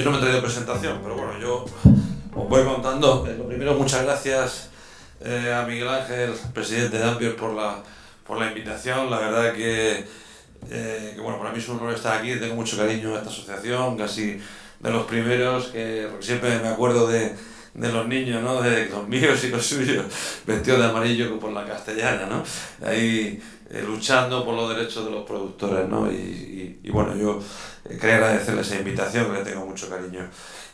Yo no me he traído presentación, pero bueno, yo os voy contando. Eh, lo primero, muchas gracias eh, a Miguel Ángel, presidente de Ampier, por la, por la invitación. La verdad que, eh, que, bueno, para mí es un honor estar aquí. Tengo mucho cariño a esta asociación, casi de los primeros, que siempre me acuerdo de, de los niños, ¿no? De los míos y los suyos, vestidos de amarillo por la castellana, ¿no? Ahí luchando por los derechos de los productores, ¿no? Y, y, bueno, yo quería agradecerles esa invitación, que le tengo mucho cariño.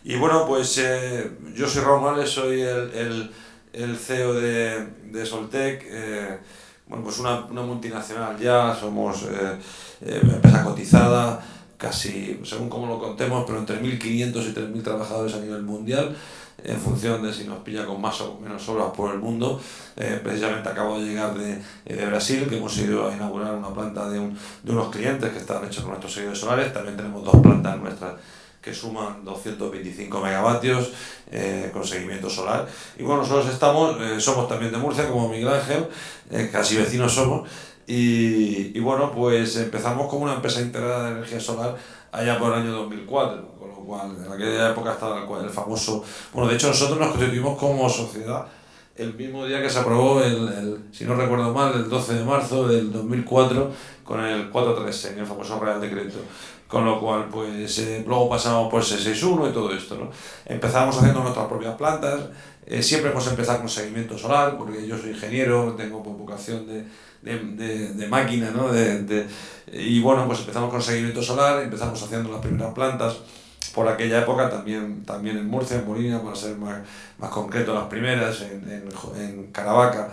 Y bueno, pues eh, yo soy Raúl soy el, el, el CEO de, de Soltec, eh, bueno, pues una, una, multinacional ya, somos eh, eh empresa cotizada, casi, según como lo contemos, pero entre 1.500 y 3.000 trabajadores a nivel mundial en función de si nos pilla con más o menos horas por el mundo. Eh, precisamente acabo de llegar de, de, Brasil, que hemos ido a inaugurar una planta de, un, de unos clientes que están hechos con nuestros seguidores solares. También tenemos dos plantas nuestras que suman 225 megavatios eh, con seguimiento solar. Y bueno, nosotros estamos, eh, somos también de Murcia, como Miguel Ángel, eh, casi vecinos somos, y, y, bueno, pues empezamos como una empresa integrada de energía solar allá por el año 2004, con lo cual en aquella época estaba el, el famoso... Bueno, de hecho nosotros nos constituimos como sociedad el mismo día que se aprobó, el, el, si no recuerdo mal, el 12 de marzo del 2004, con el 436, en el famoso Real Decreto. Con lo cual, pues eh, luego pasamos por 661 y todo esto, ¿no? Empezamos haciendo nuestras propias plantas, eh, siempre hemos empezado con seguimiento solar, porque yo soy ingeniero, tengo vocación de, de, de, de máquina, ¿no? De, y bueno, pues empezamos con seguimiento solar, empezamos haciendo las primeras plantas, por aquella época también, también en Murcia, en Molina, para ser más, más concreto, las primeras, en, en, en Caravaca.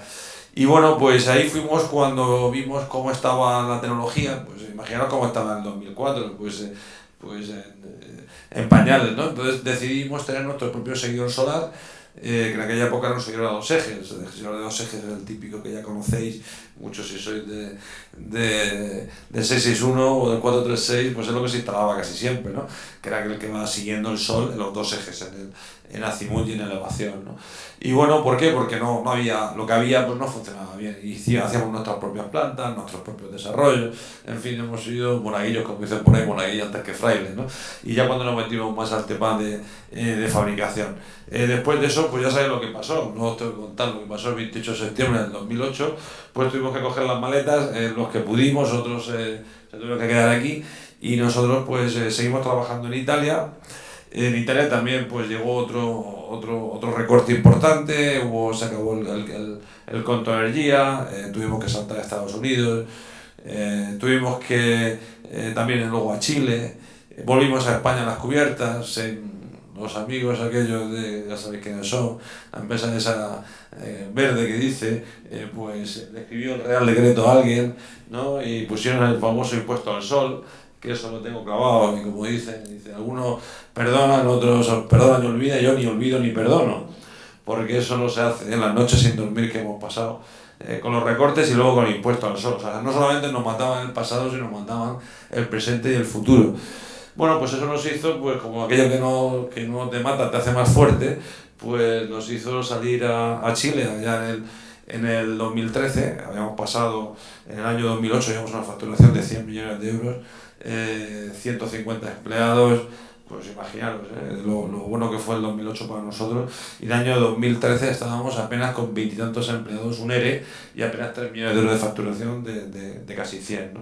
Y bueno, pues ahí fuimos cuando vimos cómo estaba la tecnología, pues imaginaos cómo estaba en el 2004, pues, eh, pues en, eh, en pañales, ¿no? Entonces decidimos tener nuestro propio seguidor solar, eh, que en aquella época era un seguidor de dos ejes, el seguidor de dos ejes es el típico que ya conocéis, muchos si sois de, de, de 661 o del 436, pues es lo que se instalaba casi siempre, ¿no? Que era aquel que va siguiendo el sol en los dos ejes, en, el, en azimut y en elevación, ¿no? Y bueno, ¿por qué? Porque no, no había, lo que había pues no funcionaba bien. Y hacíamos nuestras propias plantas, nuestros propios desarrollos, en fin, hemos sido monaguillos, como dicen por ahí, monaguillos antes que frailes, ¿no? Y ya cuando nos metimos más al tema de, eh, de fabricación. Eh, después de eso, pues ya sabéis lo que pasó, no os tengo que contar lo que pasó el 28 de septiembre del 2008, pues tuvimos que coger las maletas, eh, los que pudimos, otros eh, se tuvieron que quedar aquí, y nosotros pues eh, seguimos trabajando en Italia, en Italia también pues llegó otro, otro, otro recorte importante, hubo, se acabó el, el, el conto de energía, eh, tuvimos que saltar a Estados Unidos, tuvimos que también luego a Chile, volvimos a España a las cubiertas, en, los amigos aquellos de, ya sabéis quiénes son, la empresa esa eh, verde que dice, eh, pues le escribió el Real Decreto a alguien, ¿no? Y pusieron el famoso impuesto al sol, que eso lo tengo clavado, y como dicen, dice, algunos perdonan, otros perdonan y olvidan, yo ni olvido ni perdono, porque eso no se hace en las noches sin dormir que hemos pasado, eh, con los recortes y luego con el impuesto al sol. O sea, no solamente nos mataban el pasado, sino nos mataban el presente y el futuro. Bueno, pues eso nos hizo, pues como aquello que no, que no te mata te hace más fuerte, pues nos hizo salir a, a Chile allá en el, en el 2013, habíamos pasado, en el año 2008 llevamos una facturación de 100 millones de euros, eh, 150 empleados, pues imaginaros eh, lo, lo, bueno que fue el 2008 para nosotros, y el año 2013 estábamos apenas con veintitantos empleados, un ERE, y apenas 3 millones de euros de facturación de, de, de casi 100, ¿no?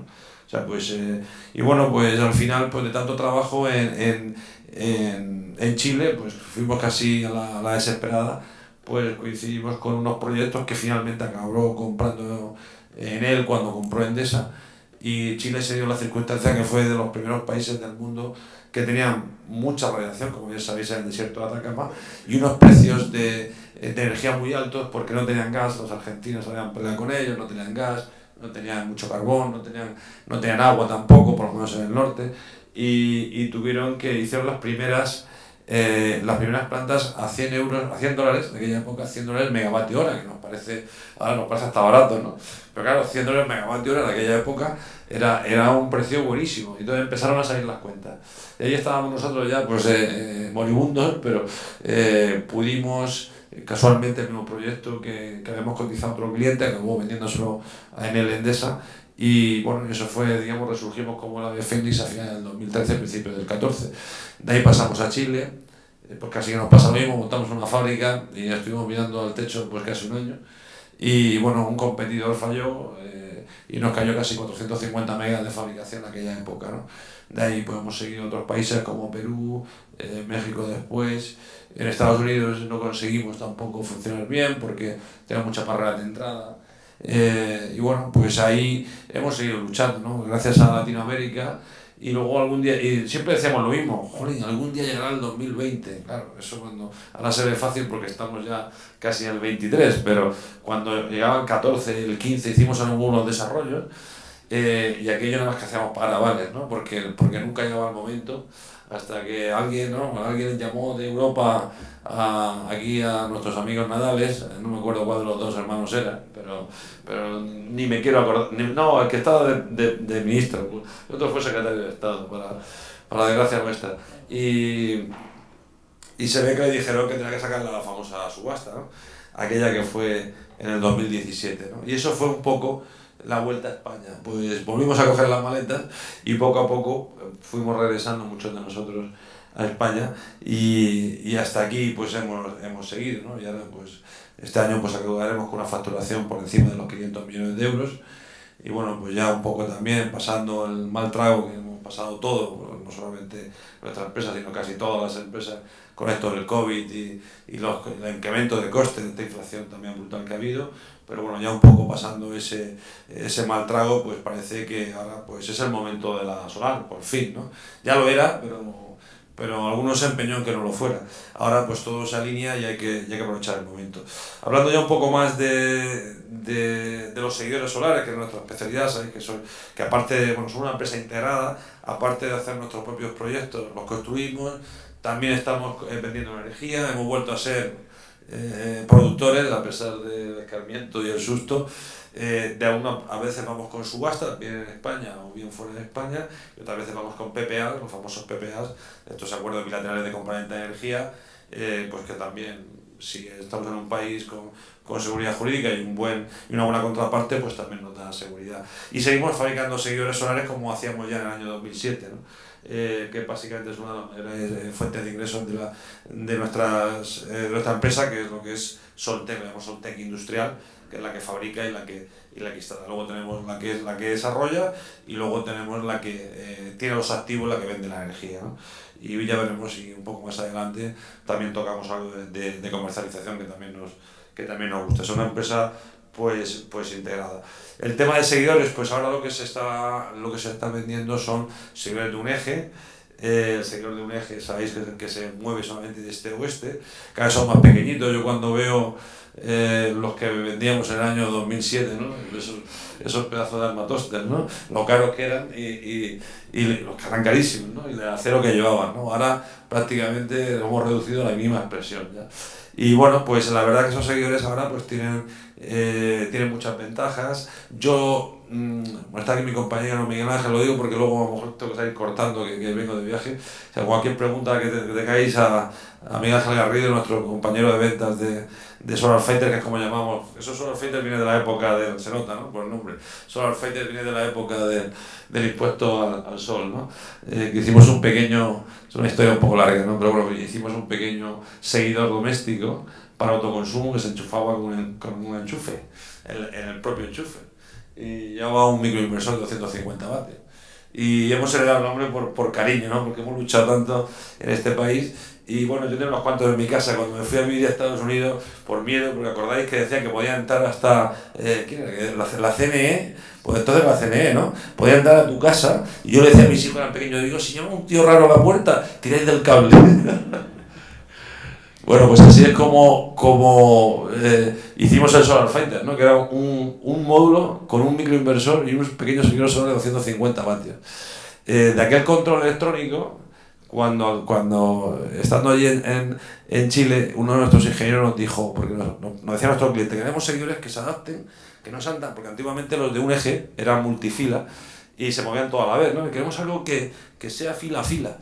O sea, pues, eh, y bueno, pues al final, pues de tanto trabajo en, en, en, en Chile, pues fuimos casi a la, a la desesperada, pues coincidimos con unos proyectos que finalmente acabó comprando en él cuando compró Endesa, y Chile se dio la circunstancia que fue de los primeros países del mundo que tenían mucha radiación, como ya sabéis, en el desierto de Atacama, y unos precios de, de energía muy altos porque no tenían gas, los argentinos habían peleado con ellos, no tenían gas, no tenían mucho carbón, no tenían, no tenían agua tampoco, por lo menos en el norte, y, y tuvieron que, hicieron las primeras, eh, las primeras plantas a 100 euros, a 100 dólares, en aquella época 100 dólares megavatio hora, que nos parece, ahora nos parece hasta barato, ¿no? Pero claro, 100 dólares megavatio hora en aquella época era, era un precio buenísimo, y entonces empezaron a salir las cuentas. Y ahí estábamos nosotros ya, pues, eh, eh moribundos, pero eh, pudimos casualmente el mismo proyecto que, que habíamos cotizado a otro cliente, acabó vendiéndoselo a Enel Endesa, y bueno, eso fue, digamos, resurgimos como la de Fénix a finales del 2013, principios del 14. De ahí pasamos a Chile, eh, porque así que nos pasa lo mismo, montamos una fábrica y estuvimos mirando al techo pues casi un año. Y bueno, un competidor falló eh, y nos cayó casi 450 megas de fabricación en aquella época. ¿no? De ahí podemos seguir otros países como Perú, eh, México después. En Estados Unidos no conseguimos tampoco funcionar bien porque tenía mucha barrera de entrada. Eh, y bueno, pues ahí hemos seguido luchando, ¿no? Gracias a Latinoamérica. Y luego algún día, y siempre decíamos lo mismo, joder, algún día llegará el 2020. Claro, eso cuando, ahora se ve fácil porque estamos ya casi en el 23, pero cuando llegaba el 14, el 15, hicimos algunos desarrollos eh, y aquello nada más que hacíamos para vales, ¿no? Porque, porque nunca llegaba el momento hasta que alguien, ¿no? alguien llamó de Europa a, aquí a nuestros amigos Nadales, no me acuerdo cuál de los dos hermanos era, pero, pero ni me quiero acordar, no, el que estaba de, de, de, ministro, el otro fue secretario de Estado, para, para desgracia nuestra. Y, y se ve que le dijeron que tenía que sacar la famosa subasta, ¿no? aquella que fue en el 2017. ¿no? Y eso fue un poco la vuelta a España. Pues volvimos a coger las maletas y poco a poco fuimos regresando muchos de nosotros a España y, y hasta aquí pues hemos, hemos seguido, ¿no? Y ahora pues este año pues acabaremos con una facturación por encima de los 500 millones de euros y bueno pues ya un poco también pasando el mal trago que hemos pasado todo, no solamente nuestra empresa sino casi todas las empresas con esto del COVID y, y los, el incremento de costes de esta inflación también brutal que ha habido, pero bueno, ya un poco pasando ese, ese mal trago, pues parece que ahora pues es el momento de la solar, por fin, ¿no? Ya lo era, pero, pero algunos se empeñó en que no lo fuera. Ahora pues todo se alinea y hay que, hay que aprovechar el momento. Hablando ya un poco más de, de, de los seguidores solares, que es nuestra especialidad, ¿sabéis? Que, son, que aparte, bueno, somos una empresa integrada, aparte de hacer nuestros propios proyectos, los construimos, también estamos eh, vendiendo energía, hemos vuelto a ser eh, productores, a pesar del escarmiento y el susto, eh, de alguna, a veces vamos con subasta, bien en España o bien fuera de España, y otras veces vamos con PPA, los famosos PPA, estos acuerdos bilaterales de compraventa de energía, eh, pues que también, si estamos en un país con, con seguridad jurídica y, un buen, y una buena contraparte, pues también nos da seguridad. Y seguimos fabricando seguidores solares como hacíamos ya en el año 2007, ¿no? eh, que básicamente es una eh, fuente de ingresos de, la, de, nuestras, eh, de nuestra empresa, que es lo que es Soltec, llamamos Soltec Industrial, que es la que fabrica y la que, y la que instala. Luego tenemos la que, es, la que desarrolla y luego tenemos la que eh, tiene los activos, la que vende la energía. ¿no? Y ya veremos si un poco más adelante también tocamos algo de, de, de comercialización que también nos, que también nos gusta. Es una empresa pues, pues integrada. El tema de seguidores, pues ahora lo que se está, lo que se está vendiendo son seguidores de un eje, eh, el seguidor de un eje, sabéis que, que, se mueve solamente de este a oeste, cada vez son más pequeñitos, yo cuando veo eh, los que vendíamos en el año 2007, ¿no? esos, esos pedazos de armatostes, ¿no? lo caros que eran y, y, y los que eran carísimos, ¿no? y el acero que llevaban. ¿no? Ahora prácticamente hemos reducido la mínima expresión. ¿ya? Y bueno, pues la verdad que esos seguidores ahora pues tienen, eh, tienen muchas ventajas. Yo, mmm, está aquí mi compañero Miguel Ángel, lo digo porque luego a lo mejor tengo que salir cortando que, que vengo de viaje. O sea, cualquier pregunta que, te, que tengáis a, a Miguel Ángel Garrido, nuestro compañero de ventas de, de Solar Fighter, que es como llamamos. Eso Solar Fighter viene de la época del, se nota, ¿no? Por el nombre. Solar Fighter viene de la época de, del impuesto al, al sol, ¿no? Eh, que hicimos un pequeño, es una historia un poco larga, ¿no? Pero bueno, hicimos un pequeño seguidor doméstico para autoconsumo que se enchufaba con un, con un enchufe, en, en el propio enchufe. Y llevaba un microinversor de 250 vatios y hemos heredado el nombre por, por cariño, ¿no? porque hemos luchado tanto en este país. Y bueno, yo tengo unos cuantos en mi casa cuando me fui a vivir a Estados Unidos por miedo, porque acordáis que decían que podían entrar hasta eh, ¿quién era? La, la CNE, pues entonces la CNE, ¿no? Podían entrar a tu casa y yo le decía a mis hijos eran pequeños, digo, si llama un tío raro a la puerta, tiráis del cable. Bueno, pues así es como, como eh, hicimos el Solar Fighter, ¿no? que era un, un, módulo con un microinversor y unos pequeños seguidores de 250 vatios. Eh, de aquel control electrónico, cuando, cuando estando allí en, en, Chile, uno de nuestros ingenieros nos dijo, porque nos, nos decía nuestro cliente, queremos seguidores que se adapten, que no se andan, porque antiguamente los de un eje eran multifila y se movían toda la vez, ¿no? Queremos algo que, que sea fila a fila.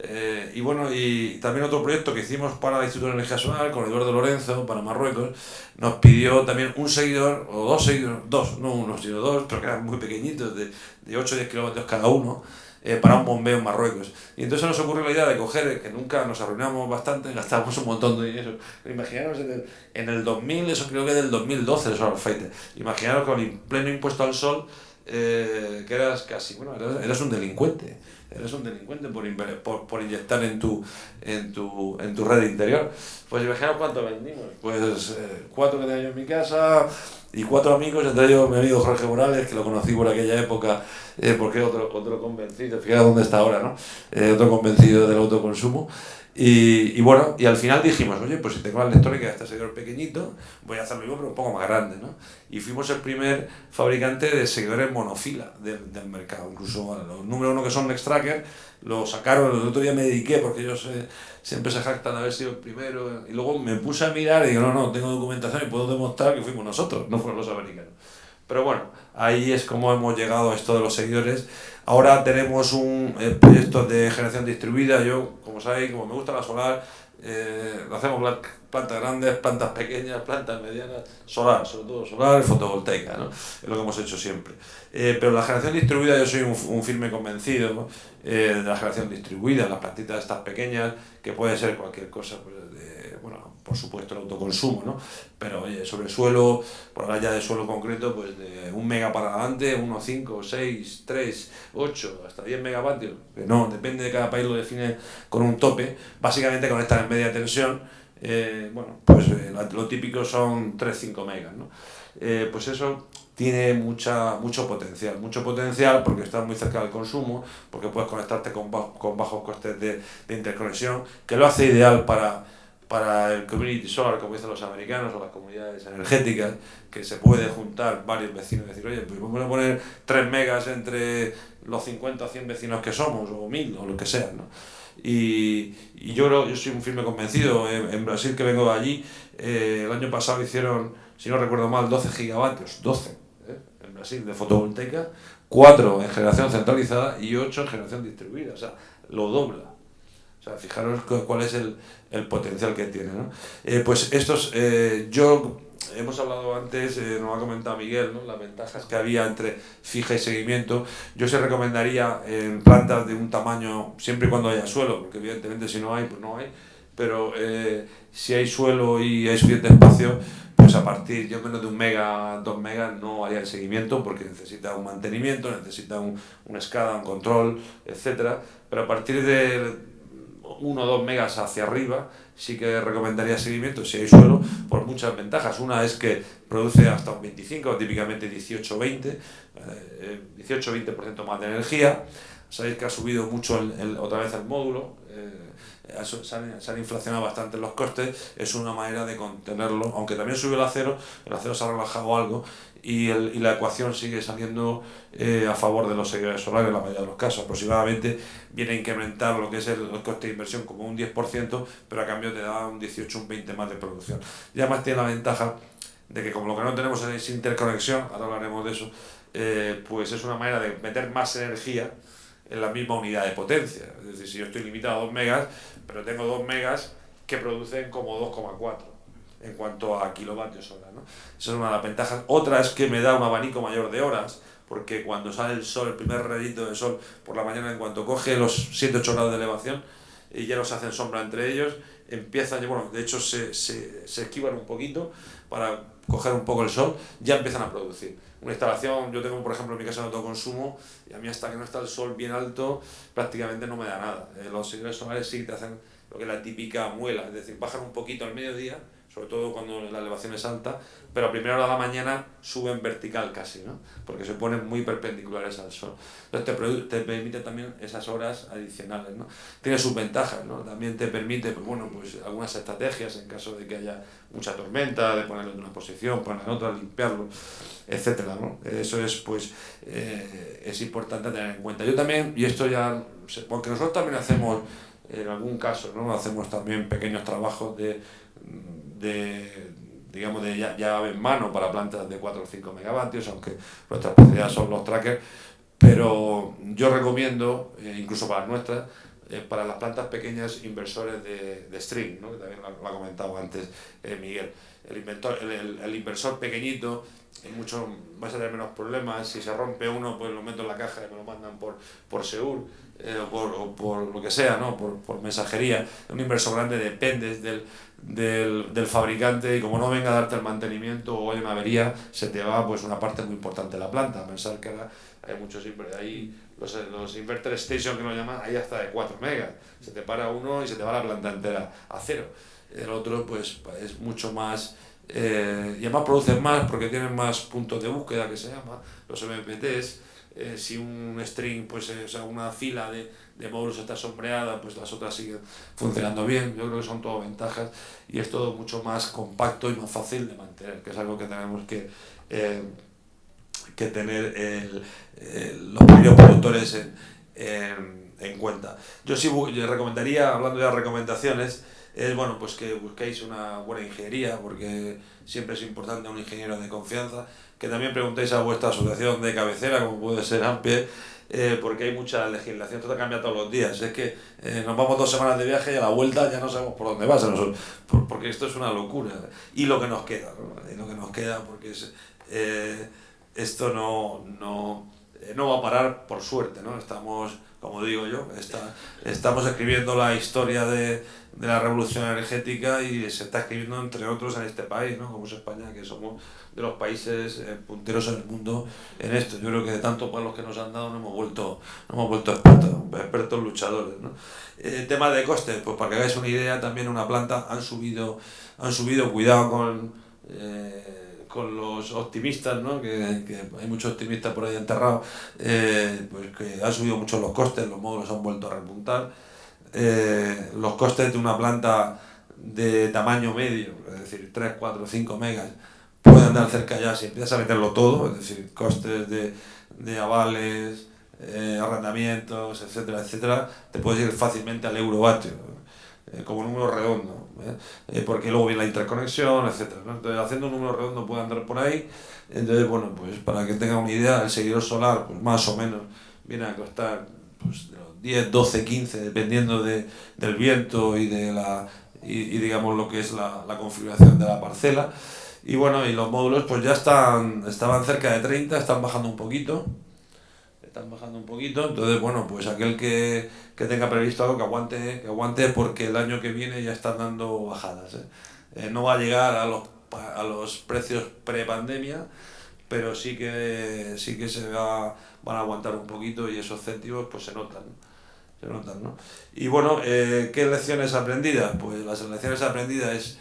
Eh, y bueno, y también otro proyecto que hicimos para el Instituto de Energía Solar con Eduardo Lorenzo, para Marruecos, nos pidió también un seguidor, o dos seguidores, dos, no uno, sino dos, pero que eran muy pequeñitos, de, de 8 o 10 kilómetros cada uno, eh, para un bombeo en Marruecos. Y entonces nos ocurrió la idea de coger, que nunca nos arruinamos bastante, gastamos un montón de dinero. Imaginaros en el, en el 2000, eso creo que del 2012 el Solar Fighter. Imaginaros con el pleno impuesto al sol, eh, que eras casi, bueno, eras, eras un delincuente eres un delincuente por, por, por, inyectar en tu, en, tu, en tu red interior. Pues imaginaos cuánto vendimos. Pues eh, cuatro que tenía yo en mi casa y cuatro amigos, entre ellos mi amigo Jorge Morales, que lo conocí por aquella época, eh, porque otro, otro convencido, fíjate dónde está ahora, ¿no? Eh, otro convencido del autoconsumo. Y, y, bueno, y al final dijimos, oye, pues si tengo la electrónica de este seguidor pequeñito, voy a hacerlo yo, pero un poco más grande, ¿no? Y fuimos el primer fabricante de seguidores monofila del, del mercado. Incluso los número uno que son Nextracker, lo sacaron, el otro día me dediqué, porque ellos eh, siempre se jactan de haber sido el primero, y luego me puse a mirar y digo, no, no, tengo documentación y puedo demostrar que fuimos nosotros, no fueron los americanos. Pero bueno, ahí es como hemos llegado a esto de los seguidores. Ahora tenemos un eh, proyecto de generación distribuida. Yo, como sabéis, como me gusta la solar, eh, hacemos plantas grandes, plantas pequeñas, plantas medianas, solar, sobre todo solar, fotovoltaica, ¿no? es lo que hemos hecho siempre. Eh, pero la generación distribuida, yo soy un, un firme convencido eh, de la generación distribuida, las plantitas estas pequeñas, que puede ser cualquier cosa, pues, de, por supuesto el autoconsumo, ¿no? pero oye, sobre suelo, por hablar ya de suelo concreto, pues de un mega para adelante, 1, 5, 6, 3, 8, hasta 10 megavatios, que no, depende de cada país lo define con un tope, básicamente conectar en media tensión, eh, bueno, pues eh, lo típico son 3-5 megas, ¿no? Eh, pues eso tiene mucha, mucho potencial, mucho potencial porque está muy cerca del consumo, porque puedes conectarte con, con bajos costes de, de interconexión, que lo hace ideal para para el community solar, como dicen los americanos, o las comunidades energéticas, que se puede juntar varios vecinos y decir, oye, pues vamos a poner 3 megas entre los 50 o 100 vecinos que somos, o 1000, o lo que sea, ¿no? Y, y yo creo, yo soy un firme convencido, en, en Brasil que vengo de allí, eh, el año pasado hicieron, si no recuerdo mal, 12 gigavatios, 12, ¿eh? en Brasil, de fotovoltaica, 4 en generación centralizada y 8 en generación distribuida, o sea, lo dobla. Fijaros cuál es el, el potencial que tiene. ¿no? Eh, pues estos, eh, yo, hemos hablado antes, eh, nos ha comentado Miguel, ¿no? las ventajas que había entre fija y seguimiento. Yo se recomendaría en plantas de un tamaño, siempre y cuando haya suelo, porque evidentemente si no hay, pues no hay, pero si hay suelo y hay suficiente espacio, pues a partir, yo menos de un mega, dos megas, no haría el seguimiento porque necesita un mantenimiento, necesita un, una escala, un control, etcétera Pero a partir de 1 o 2 megas hacia arriba, sí que recomendaría seguimiento si hay suelo, por muchas ventajas. Una es que produce hasta un 25, típicamente 18-20, 18-20% más de energía. Sabéis que ha subido mucho el, otra vez el módulo, eh, se, han, se han inflacionado bastante los costes, es una manera de contenerlo, aunque también subió el acero, el acero se ha relajado algo y, el, y la ecuación sigue saliendo eh, a favor de los seguidores solares en la mayoría de los casos. Aproximadamente viene a incrementar lo que es el, coste de inversión como un 10%, pero a cambio te da un 18, un 20 más de producción. Y además tiene la ventaja de que como lo que no tenemos es interconexión, ahora hablaremos de eso, eh, pues es una manera de meter más energía en la misma unidad de potencia. Es decir, si yo estoy limitado a 2 megas, pero tengo 2 megas que producen como 2,4 en cuanto a kilovatios hora. ¿no? Esa es una de las ventajas. Otra es que me da un abanico mayor de horas, porque cuando sale el sol, el primer rayito de sol por la mañana, en cuanto coge los 7-8 grados de elevación, y ya nos hacen sombra entre ellos, empiezan, bueno, de hecho se, se, se esquivan un poquito para coger un poco el sol, ya empiezan a producir. Una instalación, yo tengo por ejemplo en mi casa de autoconsumo, y a mí hasta que no está el sol bien alto, prácticamente no me da nada. Eh, los seguidores solares sí te hacen lo que es la típica muela, es decir, bajan un poquito al mediodía, sobre todo cuando la elevación es alta, pero a primera hora de la mañana suben vertical casi, ¿no? porque se ponen muy perpendiculares al sol. Entonces te, te permite también esas horas adicionales. ¿no? Tiene sus ventajas, ¿no? también te permite pues, bueno, pues, algunas estrategias en caso de que haya mucha tormenta, de ponerlo en una posición, ponerlo en otra, limpiarlo, etc. ¿no? Eso es, pues, eh, es importante tener en cuenta. Yo también, y esto ya, porque nosotros también hacemos, en algún caso, ¿no? hacemos también pequeños trabajos de de, digamos, de llave en mano para plantas de 4 o 5 megavatios, aunque nuestra especialidad son los trackers, pero yo recomiendo, eh, incluso para nuestras, eh, para las plantas pequeñas inversores de, de string, ¿no? que también lo, ha comentado antes eh, Miguel. El, inventor, el, el, inversor pequeñito es mucho, va a tener menos problemas. Si se rompe uno, pues lo meto en la caja y me lo mandan por, por Seur eh, o, por, o, por, lo que sea, ¿no? por, por mensajería. Un inversor grande depende del, del, del, fabricante y como no venga a darte el mantenimiento o hay una avería, se te va pues una parte muy importante de la planta. Pensar que ahora hay muchos ahí los, los inverter station que lo llaman, hay hasta de 4 megas. Se te para uno y se te va la planta entera a cero. El otro pues es mucho más... Eh, y además producen más porque tienen más puntos de búsqueda que se llama, los MPTs. Eh, si un string, pues eh, o sea, una fila de, de módulos está sombreada, pues las otras siguen funcionando bien. Yo creo que son todo ventajas y es todo mucho más compacto y más fácil de mantener, que es algo que tenemos que, eh, que tener el, el, los pequeños productores en, en, en, cuenta. Yo sí recomendaría, hablando de recomendaciones, es bueno pues que busquéis una buena ingeniería, porque siempre es importante un ingeniero de confianza, que también preguntéis a vuestra asociación de cabecera, como puede ser AMPE, eh, porque hay mucha legislación, todo cambia todos los días. Es que eh, nos vamos dos semanas de viaje y a la vuelta ya no sabemos por dónde va, por, porque esto es una locura. Y lo que nos queda, ¿no? y lo que nos queda, porque es, eh, esto no, no, eh, no va a parar por suerte, ¿no? Estamos, como digo yo, está, estamos escribiendo la historia de, de la revolución energética y se está escribiendo entre otros en este país, ¿no? como es España, que somos de los países eh, punteros en el mundo en esto. Yo creo que de tantos palos que nos han dado nos hemos vuelto, nos hemos vuelto expertos, expertos luchadores. ¿no? Eh, tema de costes, pues para que hagáis una idea, también una planta han subido, han subido cuidado con, eh, con los optimistas, ¿no? que, que hay muchos optimistas por ahí enterrados, eh, pues que han subido mucho los costes, los módulos han vuelto a repuntar eh, los costes de una planta de tamaño medio, es decir, 3, 4, 5 megas, pueden andar cerca ya si empiezas a meterlo todo, es decir, costes de, de avales, eh, arrendamientos, etcétera, etcétera, te puedes ir fácilmente al eurovatio, eh, como número redondo, ¿eh? eh porque luego viene la interconexión. ¿no? Entonces, haciendo un número redondo puede andar por ahí. Entonces, bueno, pues para que tengan una idea, el seguidor solar, pues más o menos, viene a costar pues, 10, 12, 15, dependiendo de, del viento y de la y, digamos lo que es la, la, configuración de la parcela. Y bueno, y los módulos pues ya están, estaban cerca de 30, están bajando un poquito. Están bajando un poquito, entonces bueno, pues aquel que, que tenga previsto algo que aguante, que aguante porque el año que viene ya están dando bajadas. ¿eh? Eh, no va a llegar a los, a los precios pre-pandemia, pero sí que, sí que se va, van a aguantar un poquito y esos céntimos pues se notan. Se notan ¿no? Y bueno, eh, ¿qué lecciones aprendidas? Pues las lecciones aprendidas es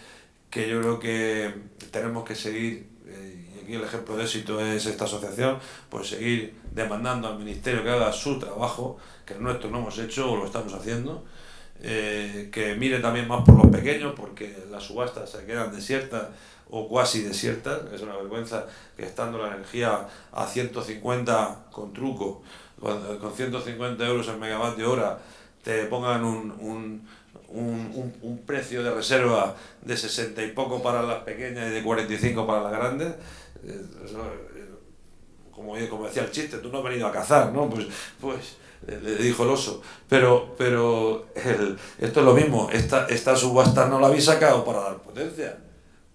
que yo creo que tenemos que seguir, y el ejemplo de éxito es esta asociación, pues seguir demandando al Ministerio que haga su trabajo, que el nuestro no hemos hecho o lo estamos haciendo, eh, que mire también más por los pequeños, porque las subastas se quedan desiertas o cuasi desiertas, es una vergüenza que estando la energía a 150 con truco, con, con 150 euros el megavatio hora, te pongan un, un, un, precio de reserva de 60 y poco para las pequeñas y de 45 para las grandes, eh, eh, como, como decía el chiste, tú no has venido a cazar, ¿no? Pues, pues le dijo el oso. Pero, pero el, esto es lo mismo, esta, esta subasta no la habéis sacado para dar potencia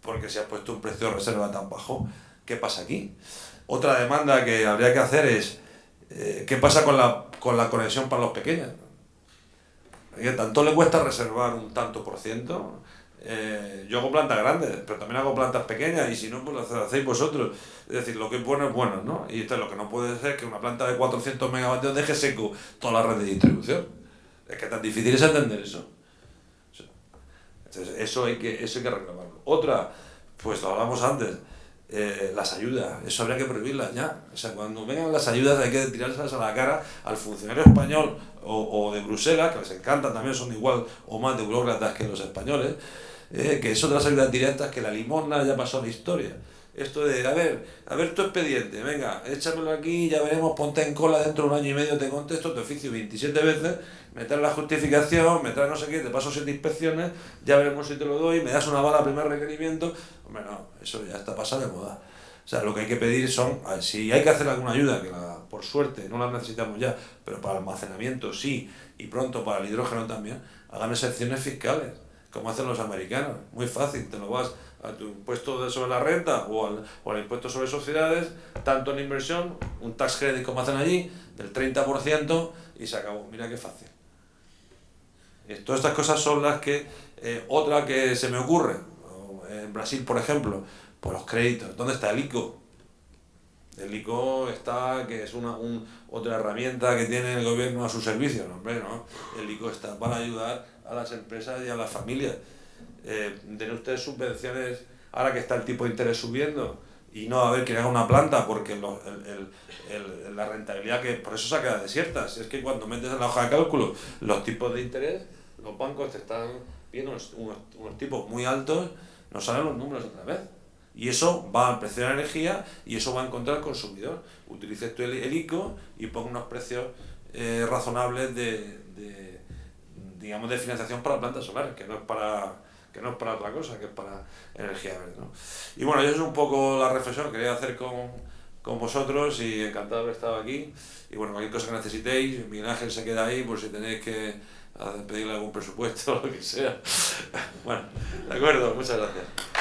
porque se ha puesto un precio de reserva tan bajo. ¿Qué pasa aquí? Otra demanda que habría que hacer es, eh, ¿qué pasa con la, con la conexión para los pequeños? ¿Tanto le cuesta reservar un tanto por ciento? Eh, yo hago plantas grandes, pero también hago plantas pequeñas y si no, pues las hacéis vosotros. Es decir, lo que es bueno es bueno, ¿no? Y esto es lo que no puede ser que una planta de 400 megavatios deje seco toda la red de distribución. Es que tan difícil es entender eso. Entonces, eso hay que, eso hay que reclamarlo. Otra, pues lo hablamos antes, eh, las ayudas, eso habría que prohibirlas ya. O sea, cuando vengan las ayudas hay que tirárselas a la cara al funcionario español o, o de Bruselas, que les encantan también, son igual o más de burócratas que los españoles, eh, que son de las ayudas directas, que la limosna ya pasó a la historia. Esto de, a ver, a ver tu expediente, venga, échamelo aquí, ya veremos, ponte en cola dentro de un año y medio, te contesto, te oficio 27 veces, me traes la justificación, me traes no sé qué, te paso siete inspecciones, ya veremos si te lo doy, me das una bala primer requerimiento. Hombre, no, eso ya está pasado de moda. O sea, lo que hay que pedir son, si hay que hacer alguna ayuda, que la por suerte, no las necesitamos ya, pero para almacenamiento sí, y pronto para el hidrógeno también, hagan excepciones fiscales, como hacen los americanos. Muy fácil, te lo vas a tu impuesto sobre la renta o al, o al impuesto sobre sociedades, tanto en inversión, un tax credit como hacen allí, del 30% y se acabó. Mira qué fácil. Todas estas cosas son las que, eh, otra que se me ocurre, en Brasil por ejemplo, por los créditos, ¿dónde está el ICO? El ICO está, que es una otra herramienta que tiene el gobierno a su servicio, ¿no? Hombre, ¿no? El ICO está para ayudar a las empresas y a las familias. Eh, den ustedes subvenciones, ahora que está el tipo de interés subiendo, y no a ver que haga una planta, porque el, el, la rentabilidad, que por eso se ha quedado desierta, es que cuando metes en la hoja de cálculo los tipos de interés, los bancos te están viendo unos, unos, tipos muy altos, no salen los números otra vez. Y eso va al precio de la energía y eso va a encontrar al consumidor. Utilice tú el, ICO y ponga unos precios eh, razonables de, de, digamos, de financiación para plantas solares, que no es para que no es para otra cosa, que es para energía verde. ¿no? Y bueno, yo es un poco la reflexión que quería hacer con, con vosotros y encantado de haber estado aquí. Y bueno, cualquier cosa que necesitéis, Miguel Ángel se queda ahí por si tenéis que pedirle algún presupuesto o lo que sea. Bueno, de acuerdo, muchas gracias.